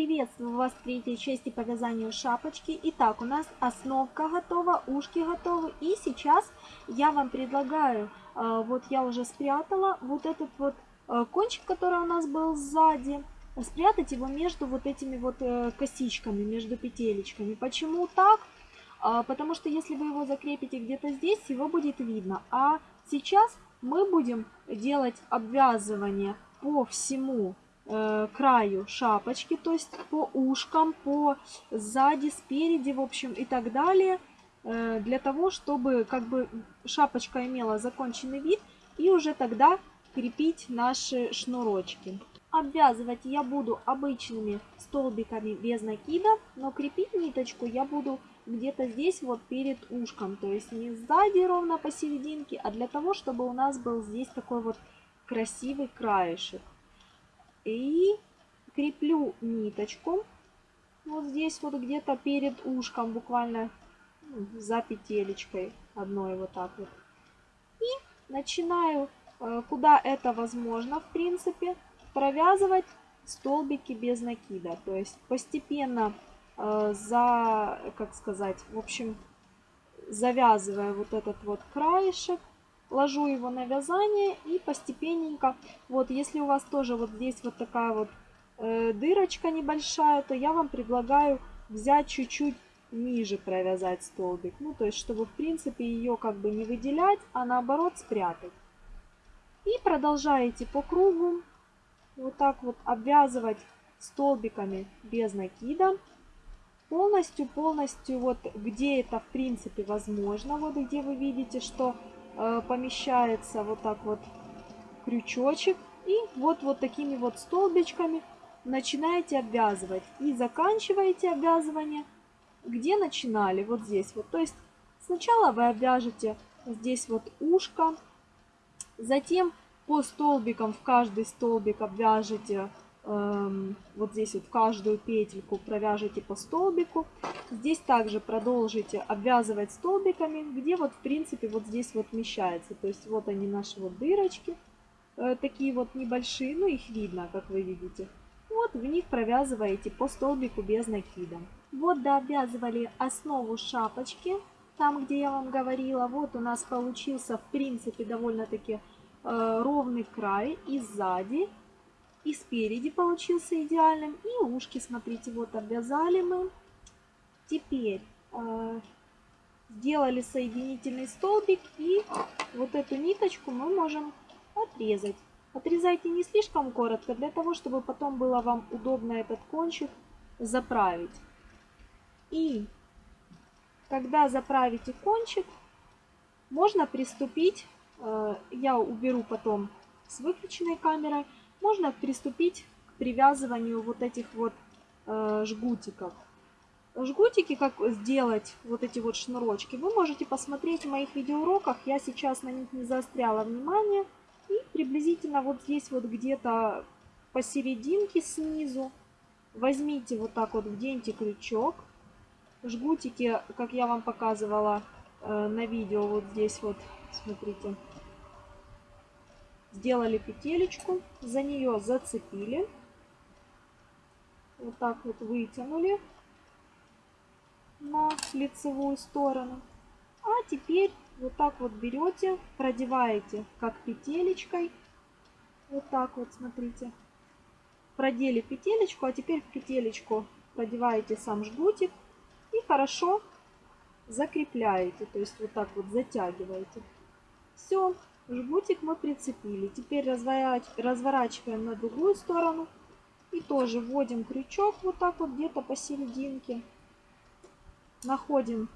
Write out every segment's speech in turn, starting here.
Приветствую вас в третьей части по вязанию шапочки. Итак, у нас основка готова, ушки готовы. И сейчас я вам предлагаю, э, вот я уже спрятала вот этот вот э, кончик, который у нас был сзади, спрятать его между вот этими вот э, косичками, между петелечками. Почему так? Потому что если вы его закрепите где-то здесь, его будет видно. А сейчас мы будем делать обвязывание по всему краю шапочки, то есть по ушкам, по сзади, спереди, в общем, и так далее, э, для того, чтобы как бы шапочка имела законченный вид и уже тогда крепить наши шнурочки. Обвязывать я буду обычными столбиками без накида, но крепить ниточку я буду где-то здесь вот перед ушком, то есть не сзади ровно посерединке, а для того, чтобы у нас был здесь такой вот красивый краешек. И креплю ниточку вот здесь вот где-то перед ушком, буквально ну, за петелечкой одной вот так вот. И начинаю, э, куда это возможно, в принципе, провязывать столбики без накида. То есть постепенно э, за, как сказать, в общем, завязывая вот этот вот краешек, ложу его на вязание и постепенненько, вот если у вас тоже вот здесь вот такая вот э, дырочка небольшая, то я вам предлагаю взять чуть-чуть ниже провязать столбик. Ну, то есть, чтобы в принципе ее как бы не выделять, а наоборот спрятать. И продолжаете по кругу вот так вот обвязывать столбиками без накида. Полностью, полностью вот где это в принципе возможно, вот где вы видите, что помещается вот так вот крючочек. И вот, вот такими вот столбичками начинаете обвязывать. И заканчиваете обвязывание, где начинали, вот здесь вот. То есть сначала вы обвяжете здесь вот ушко, затем по столбикам в каждый столбик обвяжете вот здесь вот каждую петельку провяжите по столбику. Здесь также продолжите обвязывать столбиками, где вот в принципе вот здесь вот вмещается. То есть вот они наши вот дырочки, э, такие вот небольшие, ну их видно, как вы видите. Вот в них провязываете по столбику без накида. Вот дообвязывали основу шапочки, там где я вам говорила. Вот у нас получился в принципе довольно-таки э, ровный край и сзади и спереди получился идеальным. И ушки, смотрите, вот обвязали мы. Теперь э, сделали соединительный столбик. И вот эту ниточку мы можем отрезать. Отрезайте не слишком коротко, для того, чтобы потом было вам удобно этот кончик заправить. И когда заправите кончик, можно приступить, э, я уберу потом с выключенной камерой, можно приступить к привязыванию вот этих вот э, жгутиков. Жгутики, как сделать вот эти вот шнурочки, вы можете посмотреть в моих видеоуроках. Я сейчас на них не заостряла внимание. И приблизительно вот здесь вот где-то посерединке снизу возьмите вот так вот, вденьте крючок. Жгутики, как я вам показывала э, на видео, вот здесь вот, смотрите, сделали петелечку, за нее зацепили, вот так вот вытянули на лицевую сторону. А теперь вот так вот берете, продеваете как петелечкой, вот так вот, смотрите, продели петелечку, а теперь в петелечку продеваете сам жгутик и хорошо закрепляете, то есть вот так вот затягиваете. Все, Жгутик мы прицепили. Теперь разворачиваем на другую сторону. И тоже вводим крючок вот так вот где-то посерединке. Находим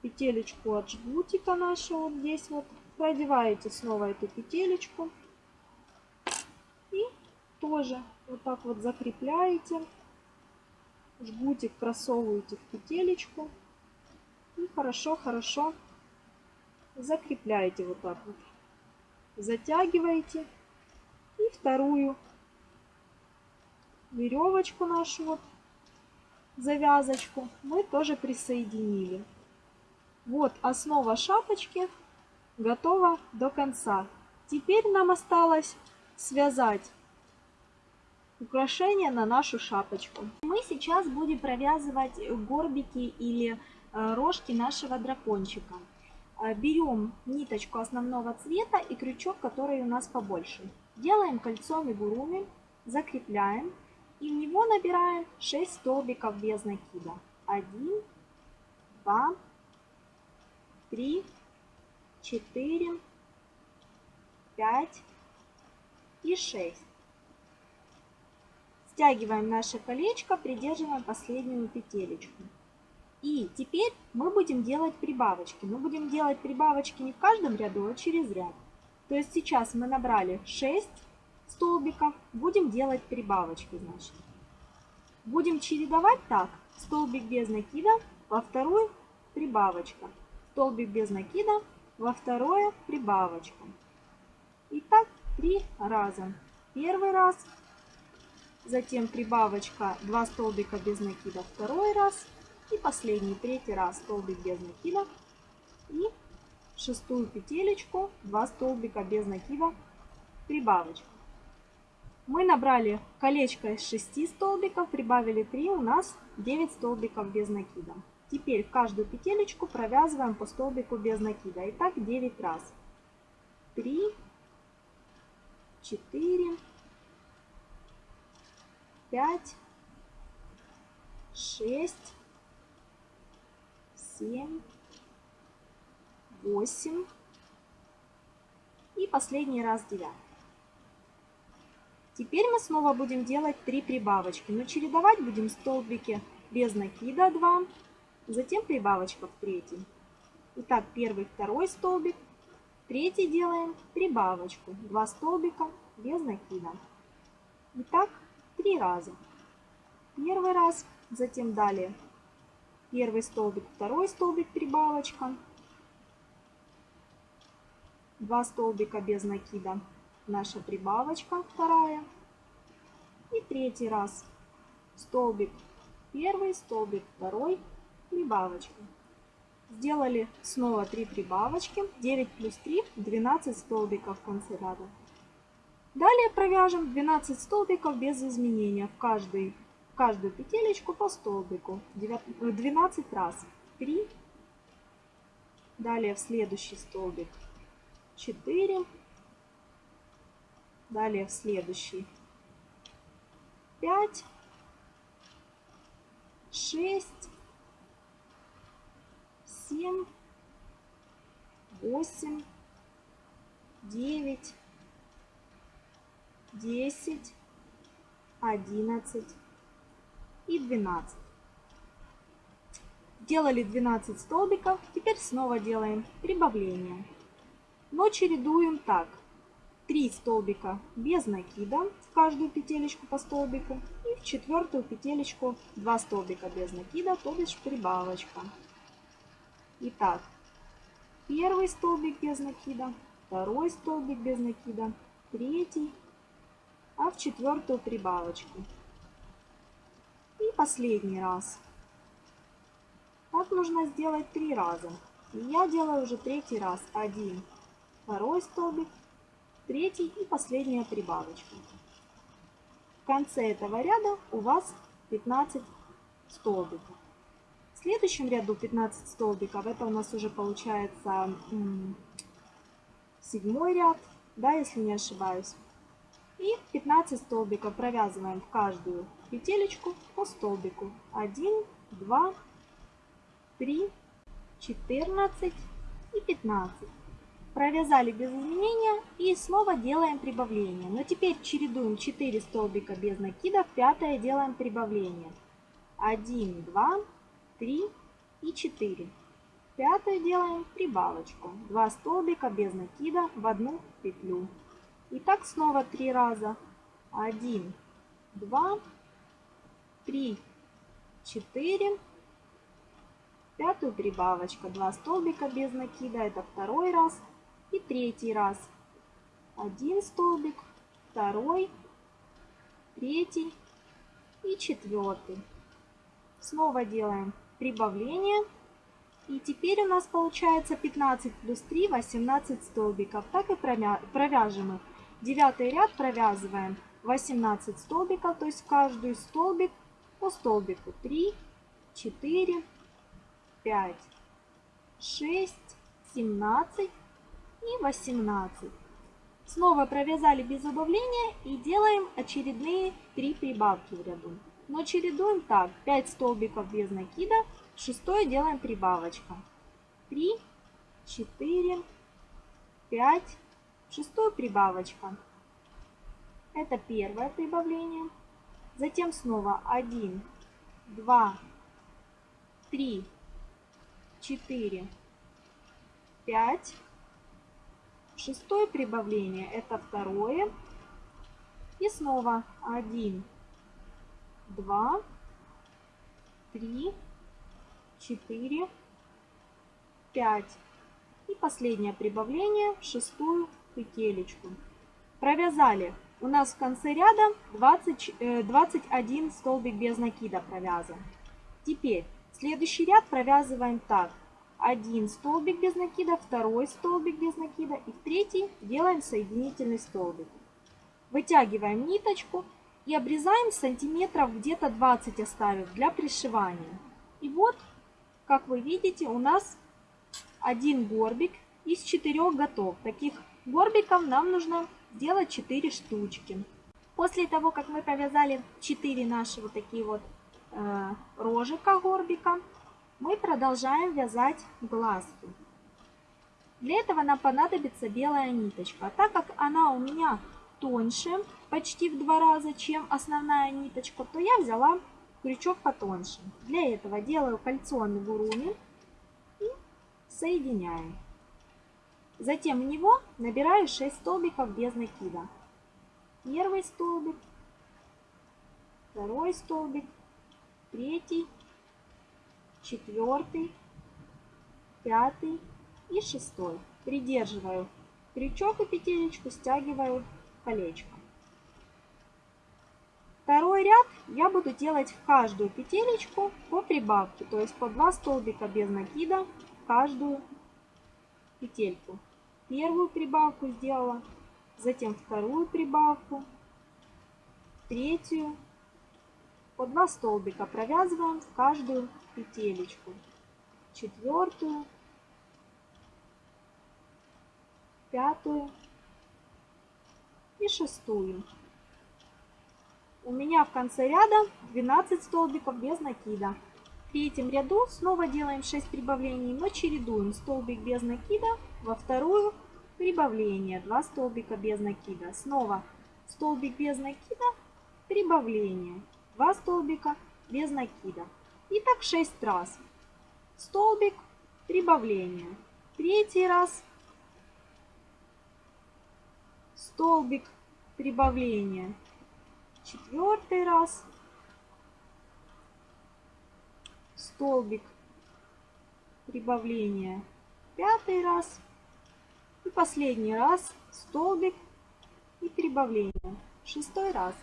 петелечку от жгутика нашего вот здесь вот. Продеваете снова эту петелечку. И тоже вот так вот закрепляете. Жгутик просовываете в петелечку. И хорошо-хорошо закрепляете вот так вот. Затягиваете. И вторую веревочку нашу вот, завязочку, мы тоже присоединили. Вот основа шапочки готова до конца. Теперь нам осталось связать украшение на нашу шапочку. Мы сейчас будем провязывать горбики или э, рожки нашего дракончика. Э, берем ниточку основного цвета и крючок, который у нас побольше. Делаем кольцо мигуруми, закрепляем и в него набираем 6 столбиков без накида. 1, 2, 3, 4, 5 и 6. Стягиваем наше колечко, придерживаем последнюю петелечку. И теперь мы будем делать прибавочки. Мы будем делать прибавочки не в каждом ряду, а через ряд. То есть сейчас мы набрали 6 столбиков, будем делать прибавочки, значит. Будем чередовать так. Столбик без накида, во вторую прибавочка. Столбик без накида, во второе прибавочка. И так три раза. Первый раз, затем прибавочка 2 столбика без накида второй раз и последний третий раз столбик без накида и шестую петелечку 2 столбика без накида прибавочка. Мы набрали колечко из 6 столбиков, прибавили 3, у нас 9 столбиков без накида. Теперь в каждую петелечку провязываем по столбику без накида. Итак, 9 раз. 3, 4, 5, 6, 7, 8 и последний раз 9. Теперь мы снова будем делать 3 прибавочки, но чередовать будем столбики без накида 2, затем прибавочка в третий. Итак, первый, второй столбик, третий делаем прибавочку, 2 столбика без накида. Итак, 3 раза. Первый раз, затем далее первый столбик, второй столбик, прибавочка, 2 столбика без накида, наша прибавочка вторая. И третий раз столбик первый, столбик второй, прибавочка. Сделали снова 3 прибавочки. 9 плюс 3, 12 столбиков в конце ряда. Далее провяжем 12 столбиков без изменения. В, каждый, каждую петелечку по столбику. 12 э, раз. 3. Далее в следующий столбик. 4. Далее в следующий. 5, 6, 7, 8, 9, 10, 11 и 12. Делали 12 столбиков, теперь снова делаем прибавление. Но чередуем так. 3 столбика без накида в каждую петелечку по столбику и в четвертую петелечку 2 столбика без накида, то бишь прибавочка. Итак, первый столбик без накида, второй столбик без накида, третий, а в четвертую прибавочку. Последний раз. Так нужно сделать три раза. И я делаю уже третий раз. Один, второй столбик, третий и последняя прибавочка. В конце этого ряда у вас 15 столбиков. В следующем ряду 15 столбиков, это у нас уже получается седьмой ряд, да, если не ошибаюсь. И 15 столбиков провязываем в каждую петелечку по столбику. 1, 2, 3, 14 и 15 провязали без изменения и снова делаем прибавление. Но теперь чередуем 4 столбика без накида, в пятое делаем прибавление. 1, 2, 3 и 4. Пятое делаем прибавочку. 2 столбика без накида в одну петлю. И так снова 3 раза. 1, 2, 3, 4. Пятую прибавочка. 2 столбика без накида. Это второй раз. И третий раз. Один столбик, второй, третий и четвертый. Снова делаем прибавление. И теперь у нас получается 15 плюс 3, 18 столбиков. Так и провяжем их. Девятый ряд провязываем 18 столбиков, то есть каждый столбик по столбику 3, 4, 5, 6, 17 и 18. Снова провязали без убавления и делаем очередные 3 прибавки в ряду. Но чередуем так. 5 столбиков без накида, шестое делаем прибавочка. 3, 4, 5, шестую прибавочка. Это первое прибавление. Затем снова 1, 2, 3, 4, 5. Шестое прибавление это второе. И снова 1, 2, 3, 4, 5. И последнее прибавление в шестую петелечку. Провязали. У нас в конце ряда 20, 21 э, столбик без накида провязан. Теперь следующий ряд провязываем так. Один столбик без накида, второй столбик без накида и в третий делаем соединительный столбик. Вытягиваем ниточку и обрезаем сантиметров где-то 20 оставив для пришивания. И вот, как вы видите, у нас один горбик из четырех готов. Таких горбиков нам нужно сделать 4 штучки. После того, как мы провязали 4 наши вот такие вот э, рожика горбика, мы продолжаем вязать глазки. Для этого нам понадобится белая ниточка. А так как она у меня тоньше, почти в два раза, чем основная ниточка, то я взяла крючок потоньше. Для этого делаю кольцо амигуруми и соединяю. Затем в него набираю 6 столбиков без накида. Первый столбик, второй столбик, третий, четвертый, пятый и шестой. Придерживаю крючок и петелечку, стягиваю колечко. Второй ряд я буду делать в каждую петелечку по прибавке, то есть по 2 столбика без накида в каждую петельку. Первую прибавку сделала, затем вторую прибавку, третью. По 2 столбика провязываем в каждую петелечку. Четвертую, пятую и шестую. У меня в конце ряда 12 столбиков без накида. Третьем ряду снова делаем 6 прибавлений, но чередуем столбик без накида во вторую прибавление, 2 столбика без накида. Снова столбик без накида, прибавление, 2 столбика без накида. И так 6 раз. Столбик, прибавление. Третий раз столбик, прибавление. Четвертый раз столбик, прибавление. Пятый раз и последний раз столбик и прибавление. Шестой раз.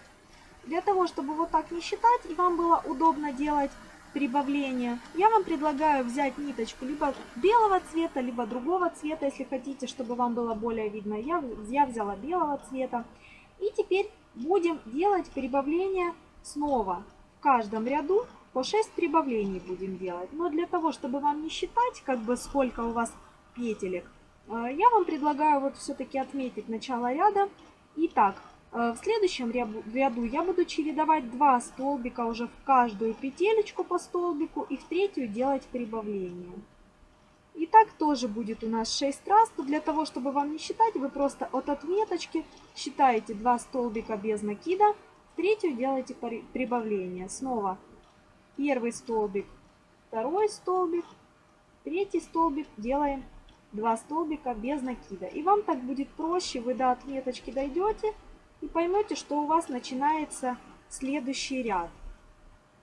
Для того, чтобы вот так не считать и вам было удобно делать прибавление, я вам предлагаю взять ниточку либо белого цвета, либо другого цвета, если хотите, чтобы вам было более видно. Я, я взяла белого цвета. И теперь будем делать прибавление снова. В каждом ряду по 6 прибавлений будем делать. Но для того, чтобы вам не считать, как бы сколько у вас петелек, э, я вам предлагаю вот все-таки отметить начало ряда. Итак, Э, в следующем ряду я буду чередовать два столбика уже в каждую петелечку по столбику и в третью делать прибавление. И так тоже будет у нас 6 раз. То для того, чтобы вам не считать, вы просто от отметочки считаете 2 столбика без накида, в третью делаете прибавление. Снова первый столбик, второй столбик, третий столбик делаем 2 столбика без накида. И вам так будет проще, вы до отметочки дойдете и поймете, что у вас начинается следующий ряд.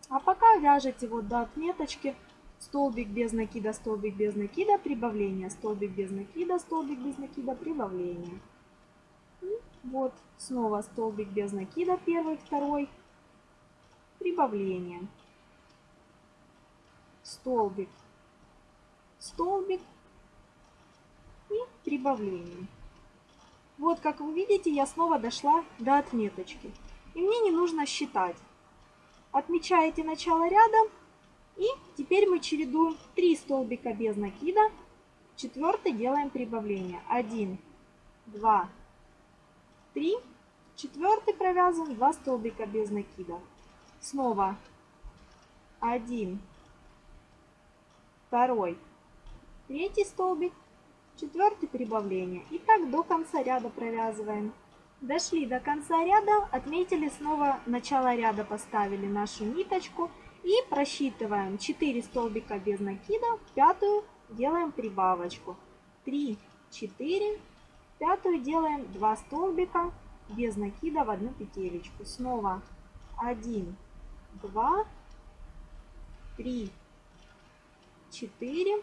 А пока вяжете вот до отметочки столбик без накида, столбик без накида, прибавление, столбик без накида, столбик без накида, прибавление. И вот снова столбик без накида, первый, второй, прибавление. Столбик, столбик и прибавление. Вот, как вы видите, я снова дошла до отметочки. и мне не нужно считать. Отмечаете начало ряда и теперь мы чередуем 3 столбика без накида, четвертый делаем прибавление. 1, 2, 3, четвертый провязываем 2 столбика без накида. Снова 1, второй, третий столбик, четвертый прибавление. И так до конца ряда провязываем. Дошли до конца ряда, отметили снова начало ряда, поставили нашу ниточку и просчитываем 4 столбика без накида, пятую делаем прибавочку. 3, 4, пятую делаем 2 столбика без накида в одну петелечку. Снова 1, 2, 3, 4,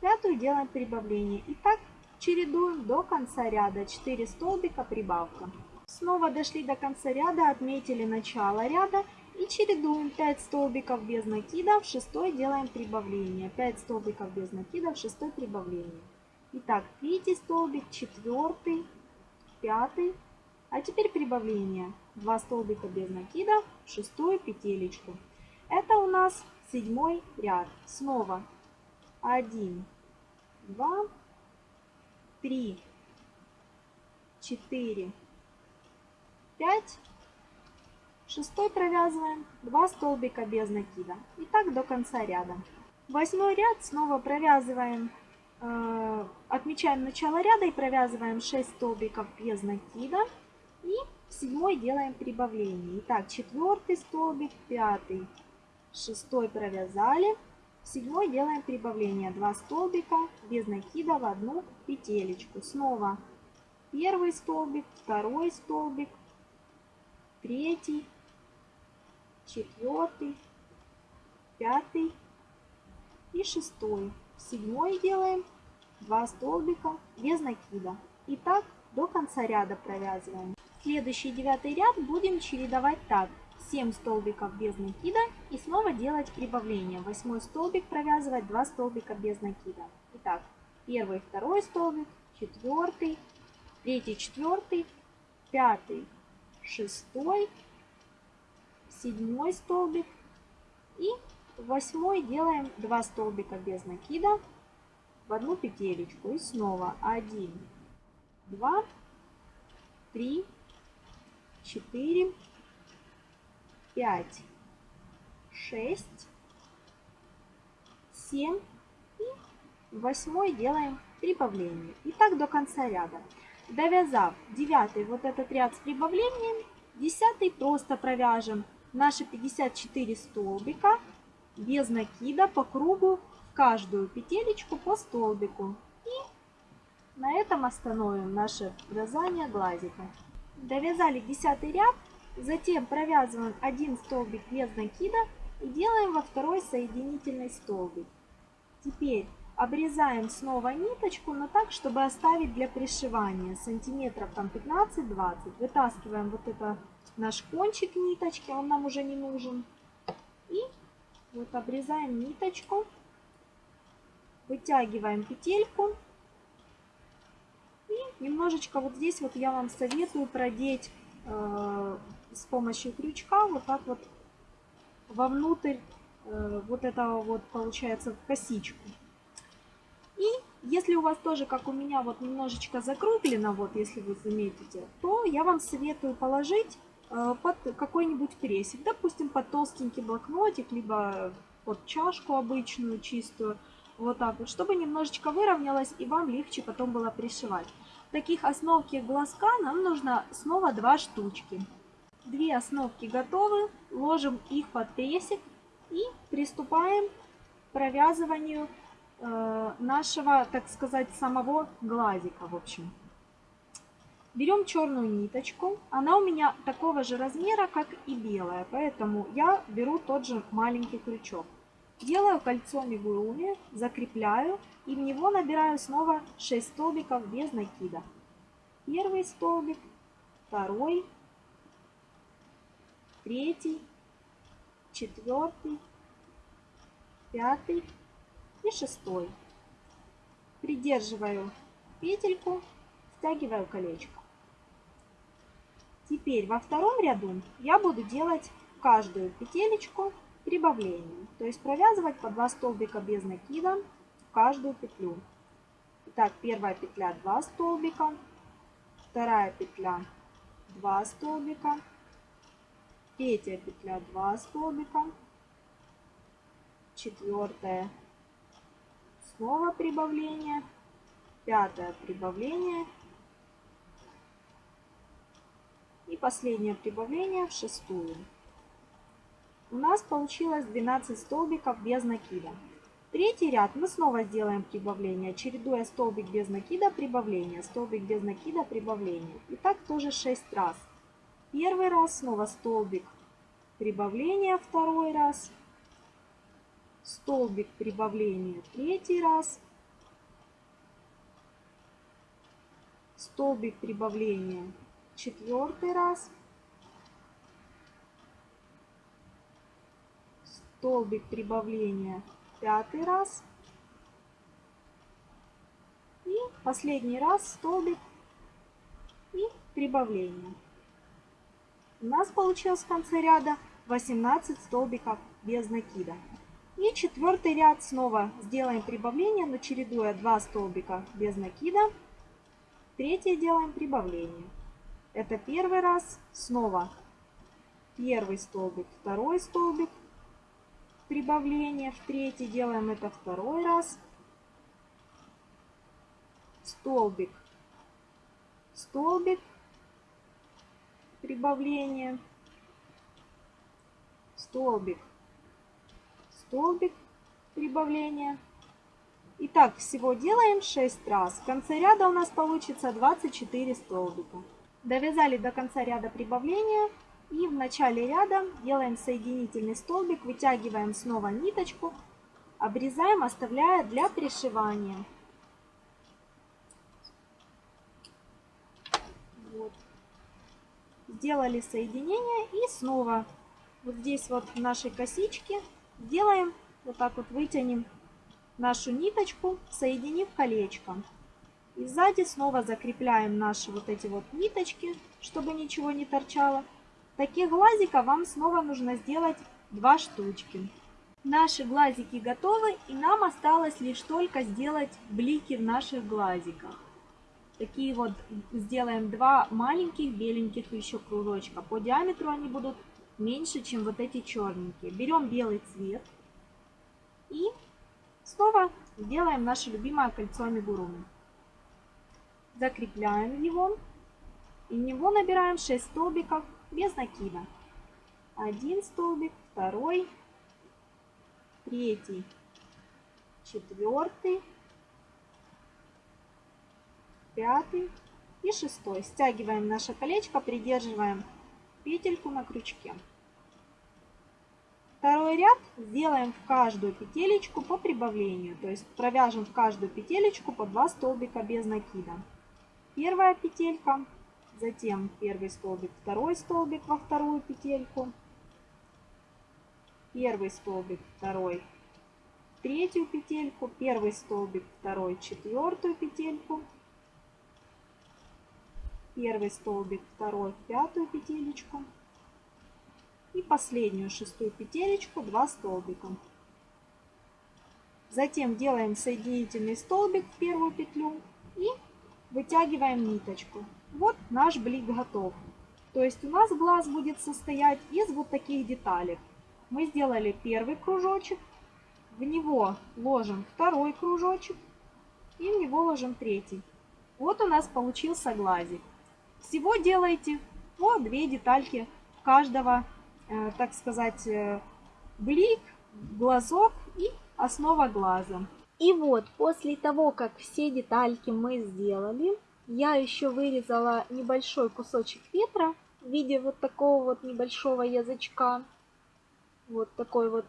пятую делаем прибавление. И так чередуем до конца ряда 4 столбика прибавка. Снова дошли до конца ряда, отметили начало ряда и чередуем 5 столбиков без накида, в шестой делаем прибавление. 5 столбиков без накида, в шестой прибавление. Итак, третий столбик, четвертый, пятый. А теперь прибавление. 2 столбика без накида, в шестую петелечку. Это у нас седьмой ряд. Снова 1, 2, 3, 4, 5, Шестой провязываем 2 столбика без накида. И так до конца ряда. Восьмой ряд снова провязываем, э, отмечаем начало ряда и провязываем 6 столбиков без накида. И в седьмой делаем прибавление. Итак, четвертый столбик, пятый, шестой провязали. В седьмой делаем прибавление. 2 столбика без накида в одну петелечку. Снова первый столбик, второй столбик, третий, четвертый, пятый и шестой. Седьмой делаем 2 столбика без накида. И так до конца ряда провязываем. Следующий девятый ряд будем чередовать так. 7 столбиков без накида и снова делать прибавление. Восьмой столбик провязывать 2 столбика без накида. Итак, первый, второй столбик, четвертый, третий, четвертый, пятый, шестой, седьмой столбик и восьмой делаем 2 столбика без накида в одну петелечку и снова 1 2 3 4 5 6 7 и восьмой делаем прибавление и так до конца ряда довязав девятый вот этот ряд с прибавлением десятый просто провяжем наши 54 столбика без накида по кругу в каждую петелечку по столбику. И на этом остановим наше вязание глазика. Довязали 10 ряд, затем провязываем один столбик без накида и делаем во второй соединительный столбик. Теперь обрезаем снова ниточку, но так, чтобы оставить для пришивания сантиметров там 15-20. Вытаскиваем вот это наш кончик ниточки, он нам уже не нужен. И вот обрезаем ниточку, вытягиваем петельку. И немножечко вот здесь вот я вам советую продеть э, с помощью крючка вот так вот вовнутрь э, вот этого вот получается в косичку. И если у вас тоже, как у меня, вот немножечко закруглено, вот если вы заметите, то я вам советую положить Э, под какой-нибудь кресик, допустим, под толстенький блокнотик, либо под чашку обычную, чистую, вот так вот, чтобы немножечко выровнялось и вам легче потом было пришивать. Таких основки глазка нам нужно снова два штучки. Две основки готовы, ложим их под кресик и приступаем к провязыванию э, нашего, так сказать, самого глазика, в общем. Берем черную ниточку. Она у меня такого же размера, как и белая. Поэтому я беру тот же маленький крючок. Делаю кольцо мигуруми, закрепляю и в него набираю снова 6 столбиков без накида. Первый столбик, второй, третий, четвертый, пятый и шестой. Придерживаю петельку, стягиваю колечко. Теперь во втором ряду я буду делать каждую петелечку прибавление. То есть провязывать по 2 столбика без накида в каждую петлю. Итак, первая петля 2 столбика, вторая петля 2 столбика, третья петля 2 столбика, четвертая снова прибавление, пятое прибавление и последнее прибавление в шестую. У нас получилось 12 столбиков без накида. Третий ряд мы снова сделаем прибавление, чередуя столбик без накида, прибавление, столбик без накида, прибавление. И так тоже 6 раз. Первый раз снова столбик прибавление, второй раз, столбик прибавления, третий раз, столбик прибавления, четвертый раз, столбик прибавления, пятый раз. И последний раз столбик и прибавление. У нас получилось в конце ряда 18 столбиков без накида. И четвертый ряд снова сделаем прибавление, но чередуя 2 столбика без накида. Третий делаем прибавление. Это первый раз. Снова первый столбик, второй столбик, прибавление в третий. Делаем это второй раз. Столбик, столбик, прибавление, столбик, столбик, прибавление. Итак, всего делаем 6 раз. В конце ряда у нас получится 24 столбика. Довязали до конца ряда прибавления. И в начале ряда делаем соединительный столбик, вытягиваем снова ниточку, обрезаем, оставляя для пришивания. Вот. Сделали соединение и снова вот здесь вот в нашей косичке делаем, вот так вот вытянем нашу ниточку, соединив колечко. И сзади снова закрепляем наши вот эти вот ниточки, чтобы ничего не торчало. Таких глазиков вам снова нужно сделать два штучки. Наши глазики готовы и нам осталось лишь только сделать блики в наших глазиках. Такие вот сделаем два маленьких беленьких еще кружочка. По диаметру они будут меньше, чем вот эти черненькие. Берем белый цвет и снова сделаем наше любимое кольцо амигуруми. Закрепляем его и в него набираем 6 столбиков без накида. Один столбик, второй, третий, четвертый, пятый и шестой. Стягиваем наше колечко, придерживаем петельку на крючке. Второй ряд сделаем в каждую петелечку по прибавлению, то есть провяжем в каждую петелечку по 2 столбика без накида. Первая петелька, затем первый столбик, второй столбик во вторую петельку, первый столбик, второй, третью петельку, первый столбик, второй, четвертую петельку, первый столбик, второй, пятую петелечку и последнюю шестую петелечку 2 столбика. Затем делаем соединительный столбик в первую петлю и вытягиваем ниточку. Вот наш блик готов. То есть у нас глаз будет состоять из вот таких деталей. Мы сделали первый кружочек, в него ложим второй кружочек и в него ложим третий. Вот у нас получился глазик. Всего делайте по две детальки каждого, э, так сказать, э, блик, глазок и основа глаза. И вот после того, как все детальки мы сделали, я еще вырезала небольшой кусочек ветра в виде вот такого вот небольшого язычка. Вот такой вот,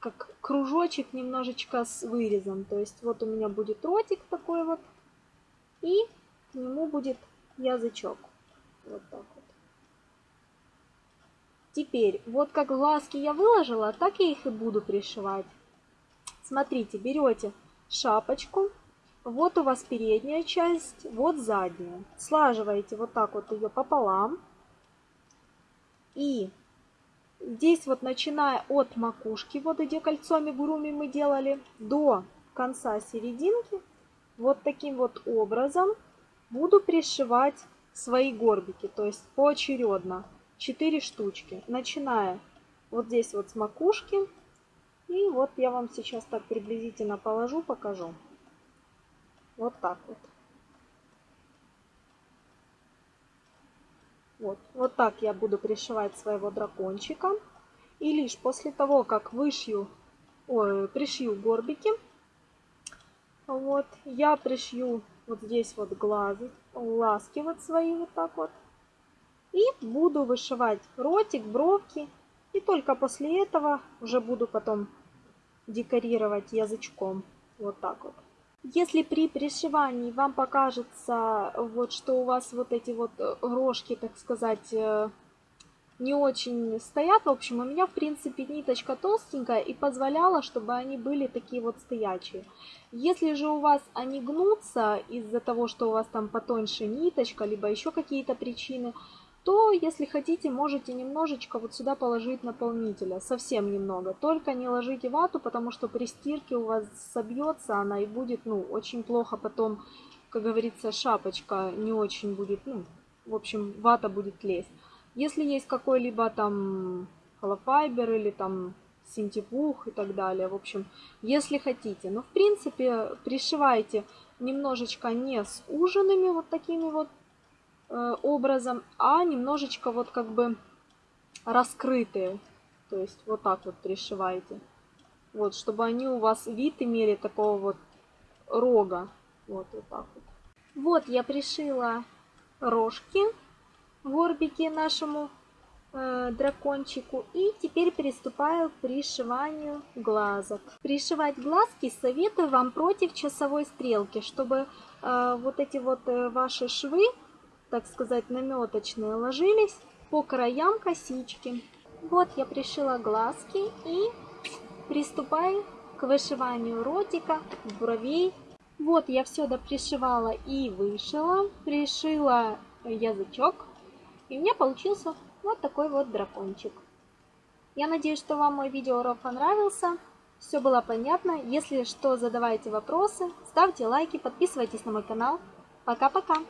как кружочек немножечко с вырезом. То есть вот у меня будет ротик такой вот. И к нему будет язычок. Вот так вот. Теперь, вот как глазки я выложила, так я их и буду пришивать. Смотрите, берете шапочку, вот у вас передняя часть, вот задняя. Слаживаете вот так вот ее пополам. И здесь вот начиная от макушки, вот где кольцо амигуруми мы делали, до конца серединки, вот таким вот образом буду пришивать свои горбики, то есть поочередно, 4 штучки, начиная вот здесь вот с макушки, и вот я вам сейчас так приблизительно положу, покажу. Вот так вот. Вот, вот так я буду пришивать своего дракончика. И лишь после того, как вышью, ой, пришью горбики, вот, я пришью вот здесь вот глазы, вот свои вот так вот. И буду вышивать ротик, бровки. И только после этого уже буду потом декорировать язычком. Вот так вот. Если при пришивании вам покажется, вот, что у вас вот эти вот рожки, так сказать, э, не очень стоят, в общем, у меня, в принципе, ниточка толстенькая и позволяла, чтобы они были такие вот стоячие. Если же у вас они гнутся из-за того, что у вас там потоньше ниточка, либо еще какие-то причины, то, если хотите, можете немножечко вот сюда положить наполнителя, совсем немного. Только не ложите вату, потому что при стирке у вас собьется она и будет, ну, очень плохо потом, как говорится, шапочка не очень будет, ну, в общем, вата будет лезть. Если есть какой-либо там холофайбер или там синтепух и так далее, в общем, если хотите. Но, в принципе, пришивайте немножечко не с ужинами вот такими вот Э, образом, а немножечко вот как бы раскрытые. То есть вот так вот пришиваете. Вот, чтобы они у вас вид имели такого вот рога. Вот, вот так вот. Вот я пришила рожки, горбики нашему э, дракончику. И теперь приступаю к пришиванию глазок. Пришивать глазки советую вам против часовой стрелки, чтобы э, вот эти вот э, ваши швы так сказать, наметочные ложились по краям косички. Вот я пришила глазки и приступаю к вышиванию ротика, бровей. Вот я все допришивала и вышила, пришила язычок, и у меня получился вот такой вот дракончик. Я надеюсь, что вам мой видеоурок понравился. Все было понятно. Если что, задавайте вопросы, ставьте лайки, подписывайтесь на мой канал. Пока-пока!